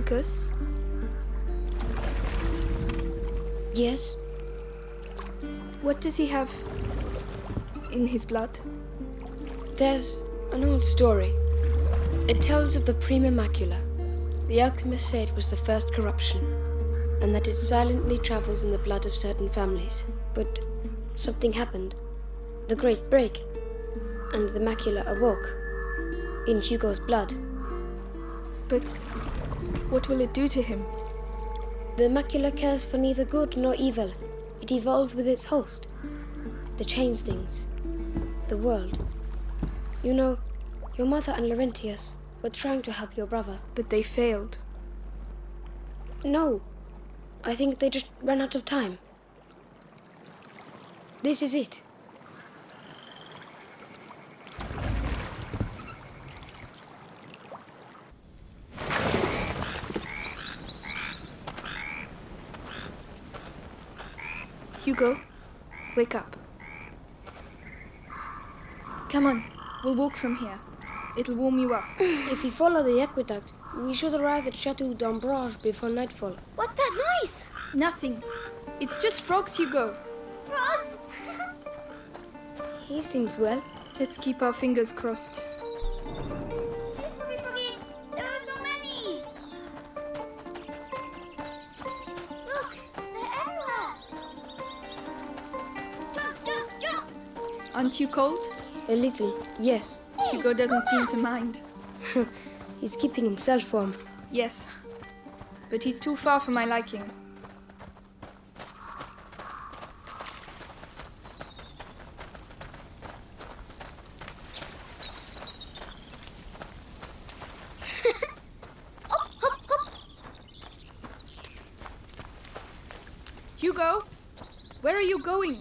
Lucas, Yes? what does he have in his blood? There's an old story. It tells of the Prima Macula. The alchemist said it was the first corruption, and that it silently travels in the blood of certain families. But something happened. The Great Break, and the macula awoke. In Hugo's blood. But what will it do to him? The macula cares for neither good nor evil. It evolves with its host. The changelings. The world. You know, your mother and Laurentius were trying to help your brother. But they failed. No. I think they just ran out of time. This is it. Hugo, wake up. Come on, we'll walk from here. It'll warm you up. If we follow the aqueduct, we should arrive at Chateau d'Ombrage before nightfall. What's that noise? Nothing. It's just frogs, Hugo. Frogs? He seems well. Let's keep our fingers crossed. Aren't you cold? A little, yes. Hugo doesn't seem to mind. He's keeping himself warm. Yes. But he's too far for my liking. Hugo, where are you going?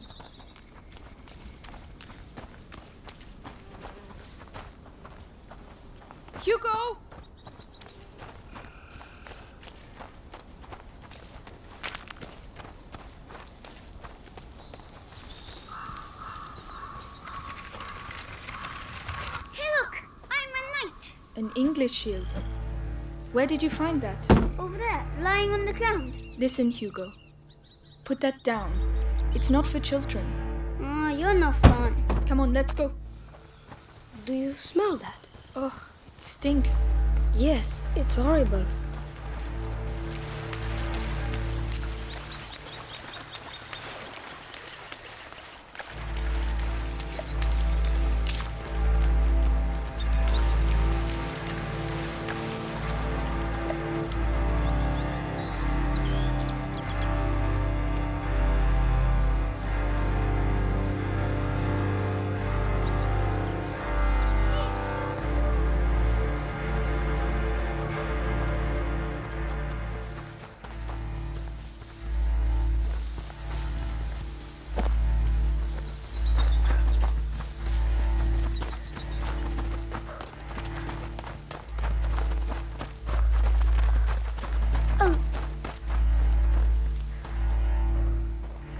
Hugo! Hey, look, I'm a knight. An English shield. Where did you find that? Over there, lying on the ground. Listen, Hugo. Put that down. It's not for children. Oh, you're no fun. Come on, let's go. Do you smell that? Oh, it stinks. Yes, it's horrible.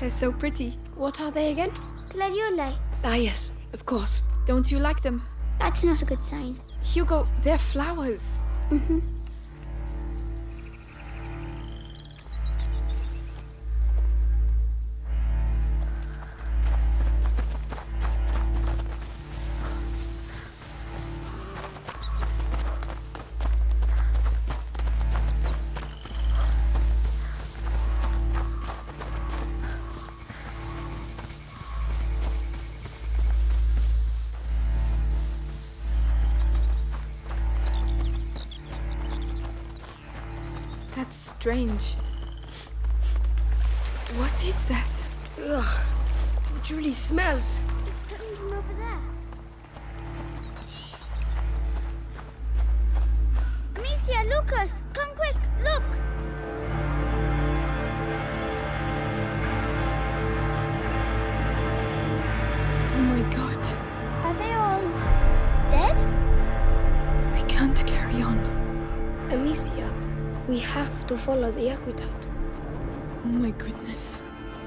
They're so pretty. What are they again? Gladioli. Ah, yes, of course. Don't you like them? That's not a good sign. Hugo, they're flowers. That's strange. What is that? Ugh, it really smells. We have to follow the aqueduct. Oh my goodness.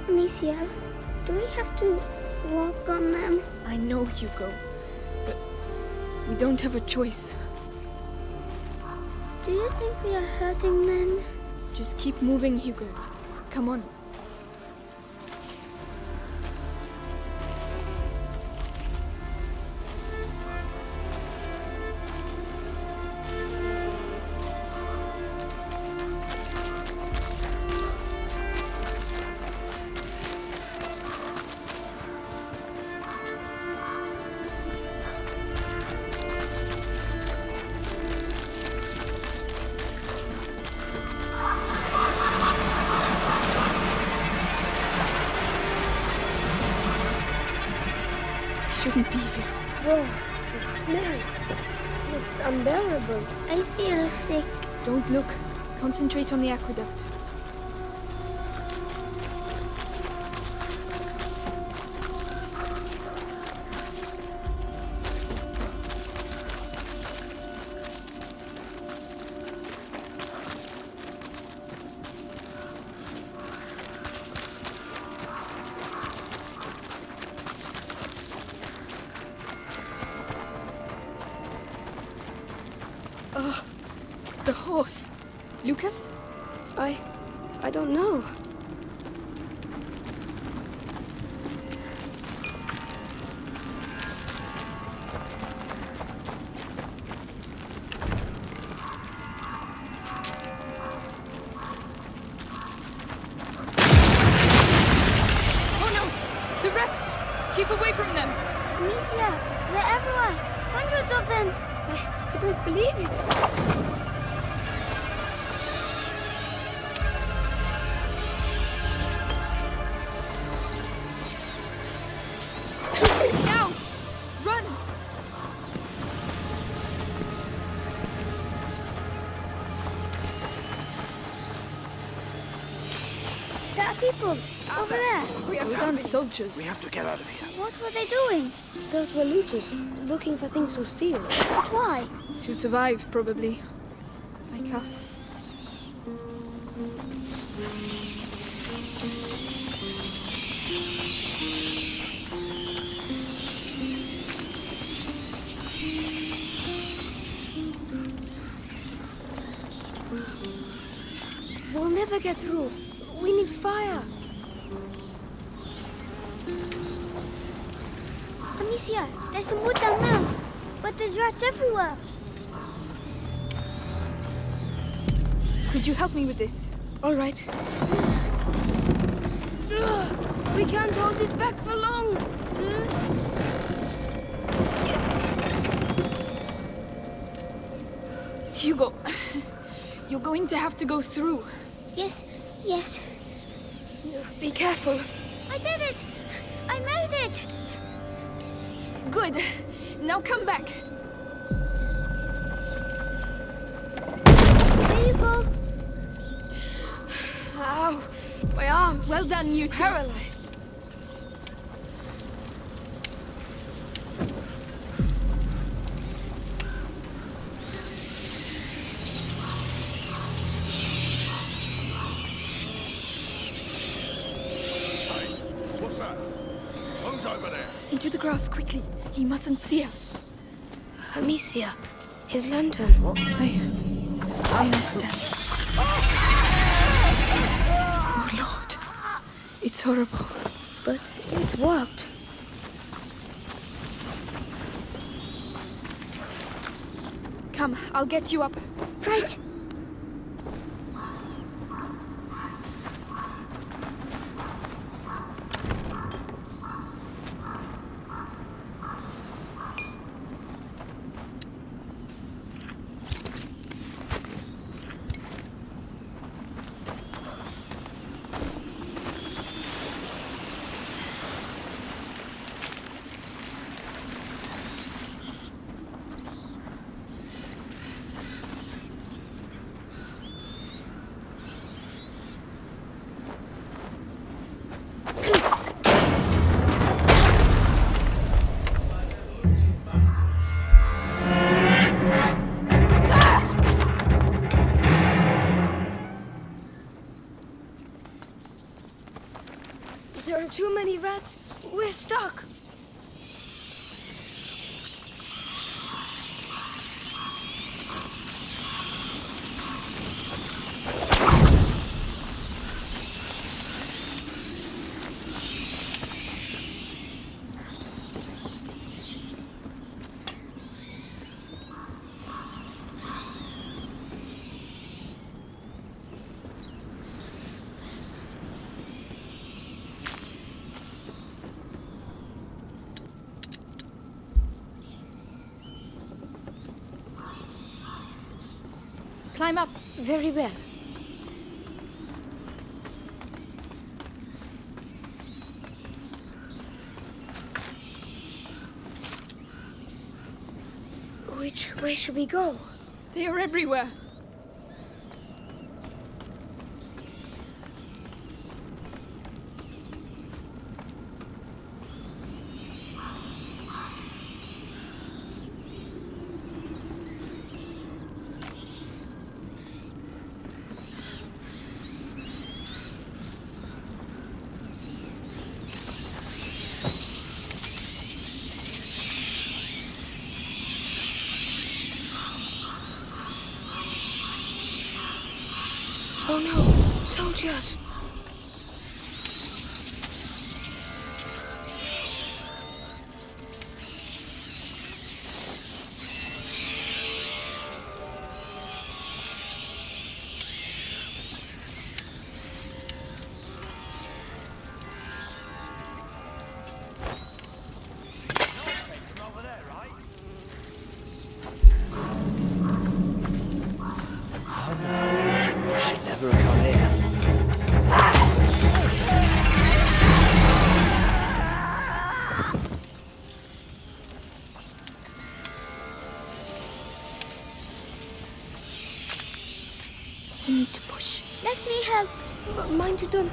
Amicia, do we have to walk on them? I know, Hugo. But we don't have a choice. Do you think we are hurting them? Just keep moving, Hugo. Come on. Smell. It's unbearable. I feel sick. Don't look. Concentrate on the aqueduct. Keep away from them! Amicia, they're everywhere. Hundreds of them. I, I don't believe it. Soldiers. We have to get out of here. What were they doing? Those were looters looking for things to steal. Why? To survive, probably. Like us. We'll never get through. We need fire. Amicia, there's some wood down there. But there's rats everywhere. Could you help me with this? All right. We can't hold it back for long. Hugo, you're going to have to go through. Yes, yes. Be careful. Good. Now come back. There you go. Ow, my arm. Well done, you two. Paralyzed. Grass quickly. He mustn't see us. Amicia, his lantern. I. I understand. Oh, Lord. It's horrible. But it worked. Come, I'll get you up. Right. Very well. Which way should we go? They are everywhere. Oh no, soldiers!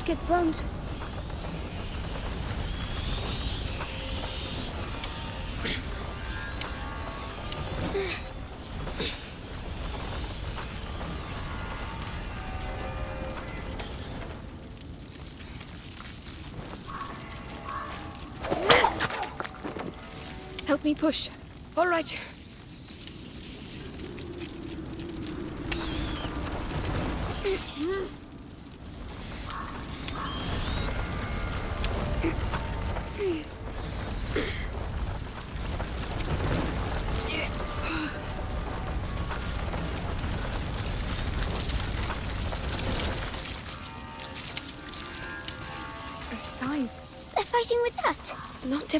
Get burned. Help me push. All right.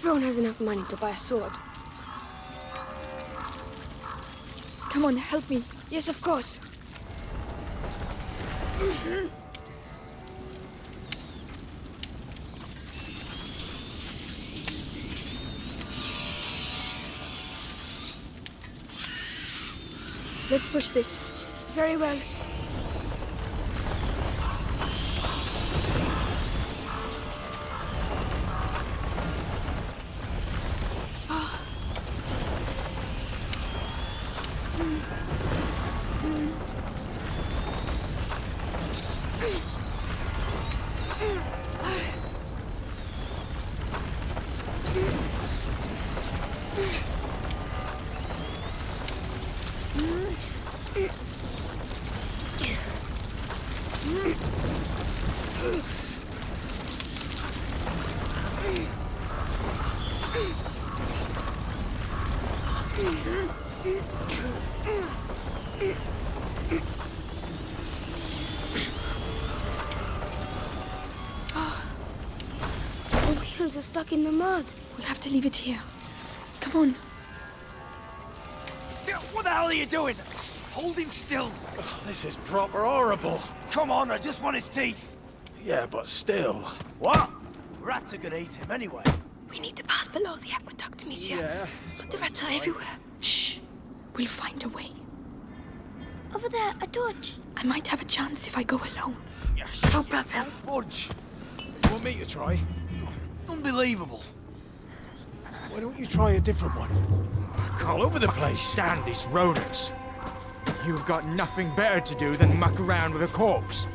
Everyone has enough money to buy a sword. Come on, help me. Yes, of course. Let's push this. Very well. Oh, the wheels are stuck in the mud. We'll have to leave it here. Come on. What the hell are you doing? Hold him still. Oh, this is proper horrible. Come on, I just want his teeth. Yeah, but still. What? Rats are gonna eat him anyway. We need to pass below the aqueduct, monsieur. But the rats are everywhere. Shh. We'll find a way. Over there, a torch. I might have a chance if I go alone. Yes. No problem. Budge. Want me to try? Unbelievable. Why don't you try a different one? All over the place. Stand these rodents. You've got nothing better to do than muck around with a corpse.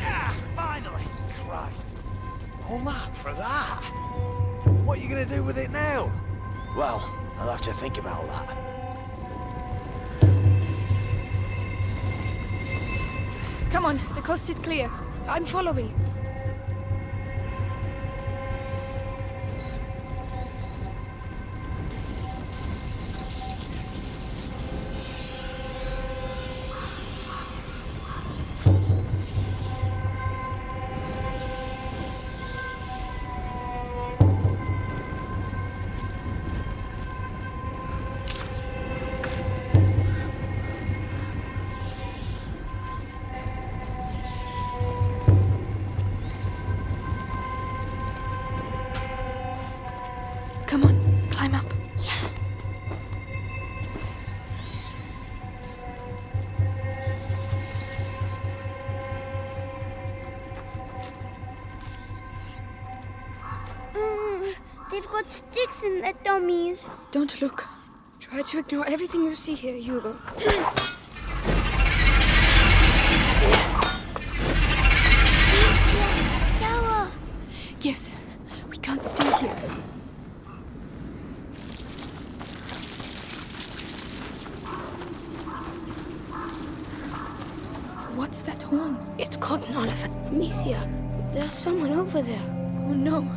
Ah, finally! Christ. All that for that? What are you gonna do with it now? Well, I'll have to think about that. Come on, the coast is clear. I'm following. Got sticks in the dummies. Don't look. Try to ignore everything you see here, Hugo. Tower. Yes, we can't stay here. What's that horn? It's Cotton Oliver. Amicia, there's someone over there. Oh no.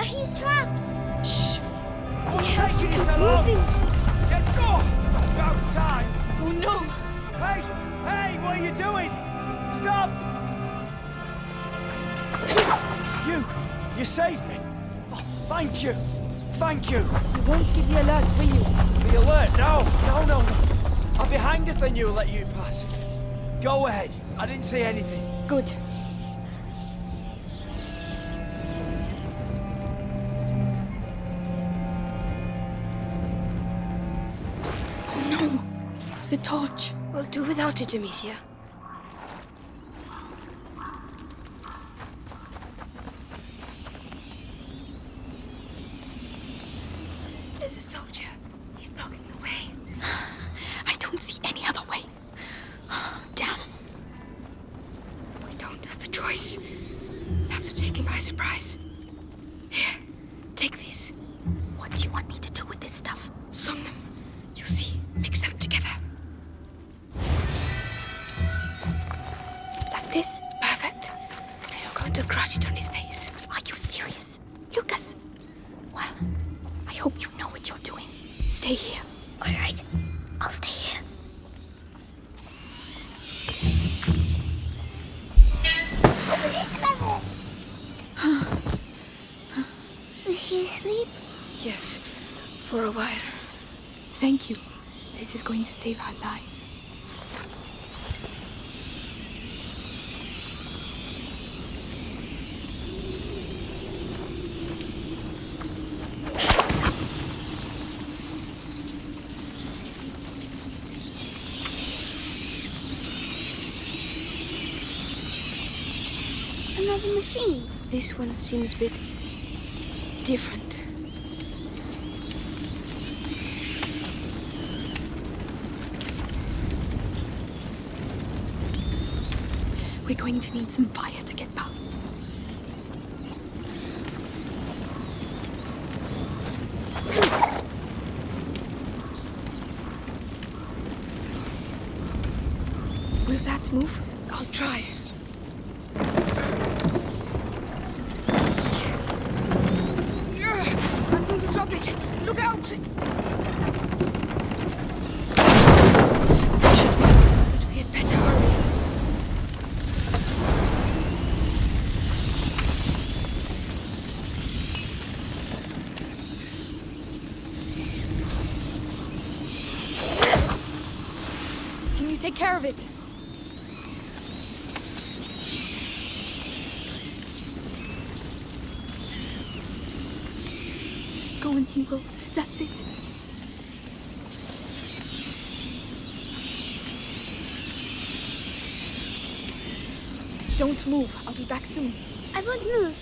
Amicia, he's trapped. Shh. What's taking you so long? Get go! About time! Oh no. Hey! Hey! What are you doing? Stop! You! You saved me! Oh, thank you! Thank you! You won't give the alert, will you? The alert! No! No, no, no! I'll be hanged if they knew I'll let you pass. Go ahead. I didn't see anything. Good. Torch. We'll do without it, Amicia. There's a soldier. He's blocking the way. I don't see any other way. Damn. We don't have a choice. We'll have to take him by surprise. Here, take these. Another machine. This one seems a bit different. We're going to need some fire take care of it? Go on, Hugo. That's it. Don't move. I'll be back soon. I won't move.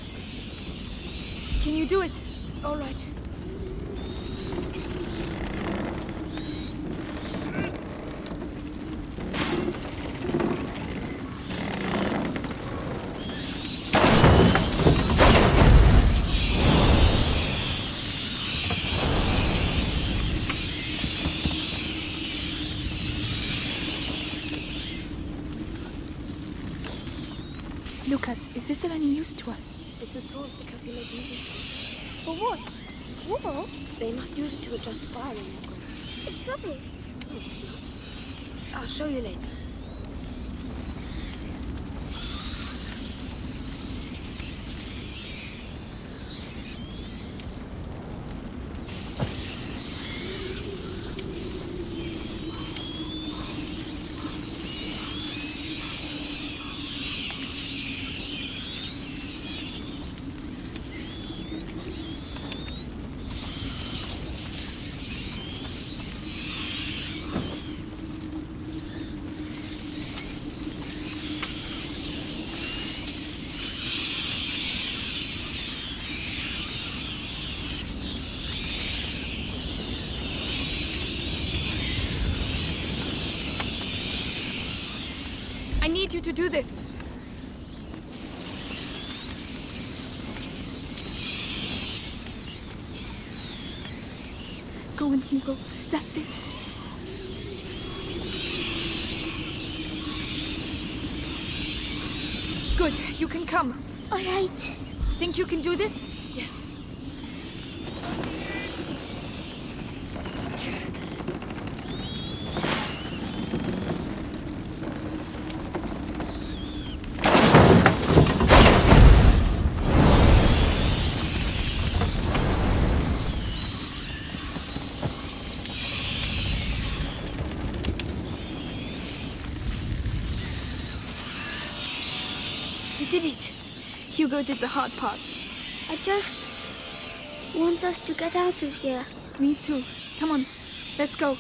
Can you do it? All right. Lucas, is this of any use to us? It's a tool for calculating distance. For what? Whoa, They must use it to adjust firing it's rubbish. No, it's not. I'll show you later. Need you to do this. Go and Hugo. That's it. Good. You can come. All right. Think you can do this? Yes. You did it. Hugo did the hard part. I just want us to get out of here. Me too. Come on. Let's go.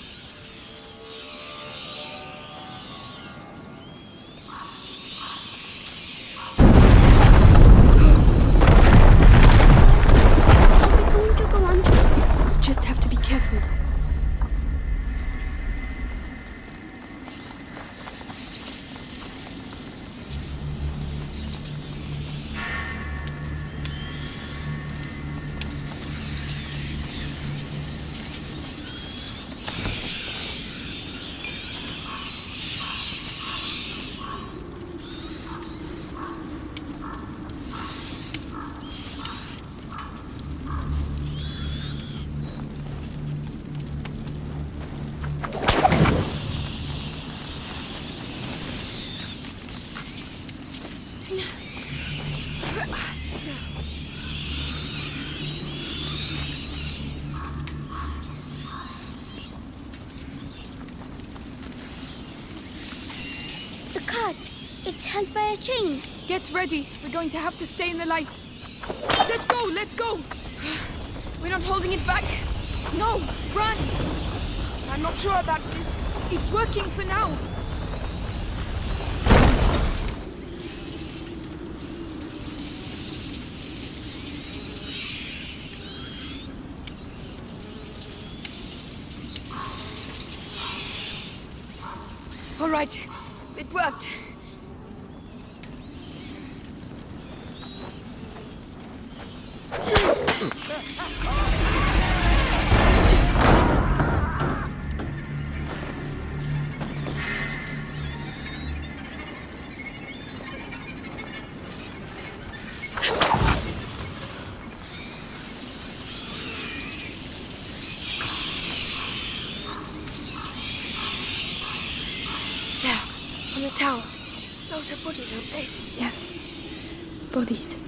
The cart. It's held by a chain. Get ready. We're going to have to stay in the light. Let's go. Let's go. We're not holding it back. No. Run. I'm not sure about this. It's working for now. All right. It Are bodies, aren't they? Yes. Bodies.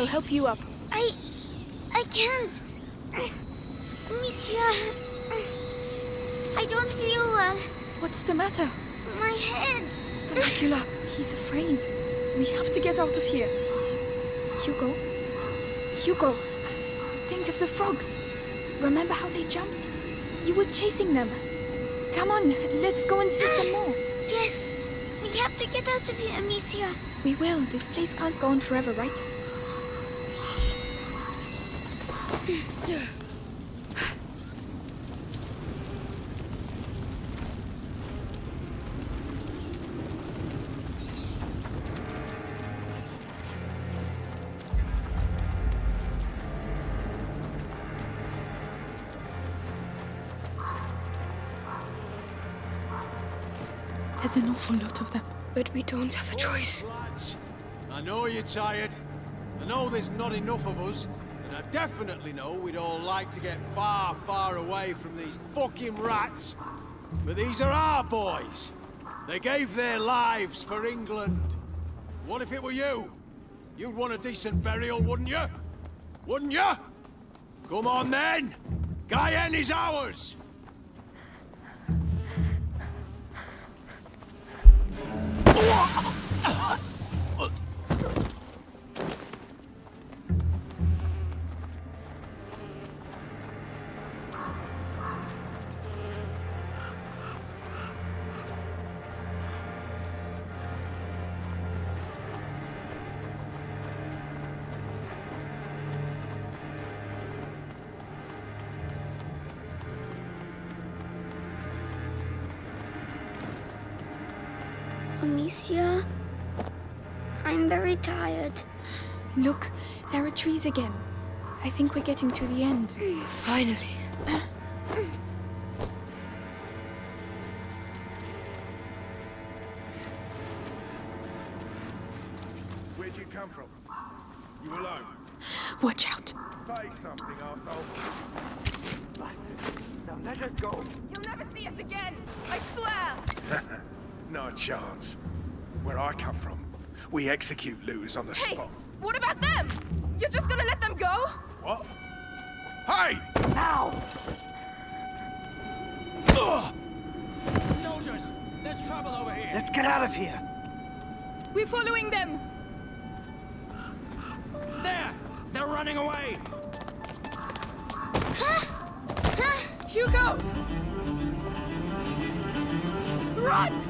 I'll help you up. I. I can't. Monsieur. I don't feel well. What's the matter? My head. The macula. He's afraid. We have to get out of here. Hugo? Hugo! Think of the frogs. Remember how they jumped? You were chasing them. Come on, let's go and see some more. Yes. We have to get out of here, Monsieur. We will. This place can't go on forever, right? Awful lot of them. But we don't have a choice. Lads, I know you're tired. I know there's not enough of us. And I definitely know we'd all like to get far, far away from these fucking rats. But these are our boys. They gave their lives for England. What if it were you? You'd want a decent burial, wouldn't you? Wouldn't you? Come on then! Guyenne is ours! Oh, Amicia, I'm very tired. Look, there are trees again. I think we're getting to the end. Finally. Where'd you come from? You alone? Watch out. Say something, arsehole. Now let us go. You'll never see us again. I swear. Not a chance. Where I come from, we execute looters on the Hey, spot. what about them? You're just gonna let them go? What? Hey! Now! Soldiers, there's trouble over here. Let's get out of here. We're following them. There! They're running away! Hugo! Run!